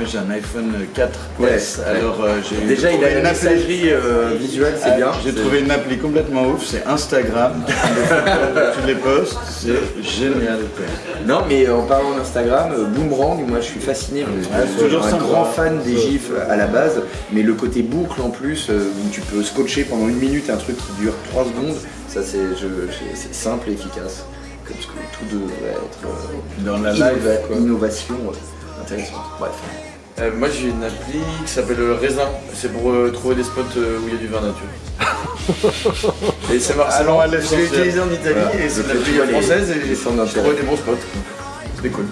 Moi j'ai un iPhone 4 Ouais, S, alors euh, j'ai Déjà, il a une messagerie euh, visuelle, c'est Ah, bien. J'ai trouvé une appli complètement ouf, c'est Instagram. tu les postes, c'est génial. Non, mais en parlant d'Instagram, euh, Boomerang, moi je suis fasciné. Je suis toujours un grand fan des gifs à la base, mais le côté boucle en plus, où tu peux scotcher pendant une minute un truc qui dure 3 secondes, ça c'est simple et efficace. Comme tout devrait être Dans la live, innovation intéressante. Bref. Euh, moi j'ai une appli qui s'appelle euh, Raisin, c'est pour euh, trouver des spots euh, où il y a du vin nature. et c'est marrant, Allons à je l'ai utilisé en Italie Voilà. et c'est une appli française et centres j'ai d'intérêt. trouvé des bons spots. C'était cool.